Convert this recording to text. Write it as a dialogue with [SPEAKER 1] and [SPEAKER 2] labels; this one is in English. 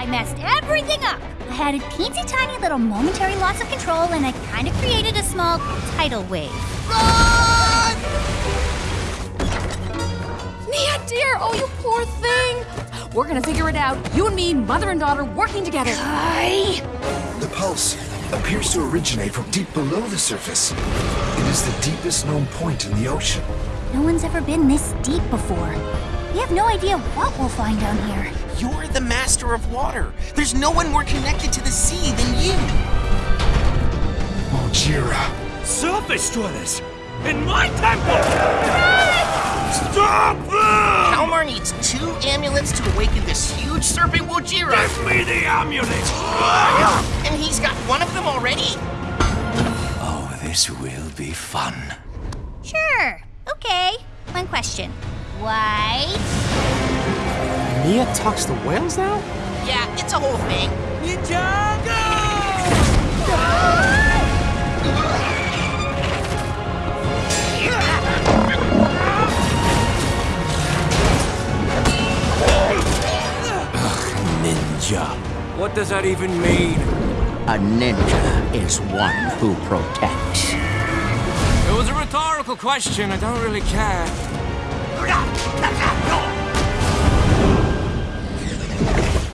[SPEAKER 1] I messed everything up. I had a teensy tiny little momentary loss of control and I kind of created a small tidal wave.
[SPEAKER 2] Run!
[SPEAKER 3] Nya, dear, oh, you poor thing. We're gonna figure it out. You and me, mother and daughter, working together.
[SPEAKER 1] I...
[SPEAKER 4] The pulse appears to originate from deep below the surface. It is the deepest known point in the ocean.
[SPEAKER 1] No one's ever been this deep before. We have no idea what we'll find down here.
[SPEAKER 2] You're the master of water. There's no one more connected to the sea than you.
[SPEAKER 4] Oh, Wojira.
[SPEAKER 5] Surface dwellers! In my temple! Stop them!
[SPEAKER 2] Kalmaar needs two amulets to awaken this huge serpent Wojira.
[SPEAKER 5] Give me the amulet!
[SPEAKER 2] And he's got one of them already?
[SPEAKER 5] Oh, this will be fun.
[SPEAKER 1] Sure. Okay. One question. Why?
[SPEAKER 6] Nya talks to whales now?
[SPEAKER 2] Yeah, it's a whole thing.
[SPEAKER 5] Ninja. What does that even mean?
[SPEAKER 7] A ninja is one who protects.
[SPEAKER 5] It was a rhetorical question. I don't really care. 让儿去哪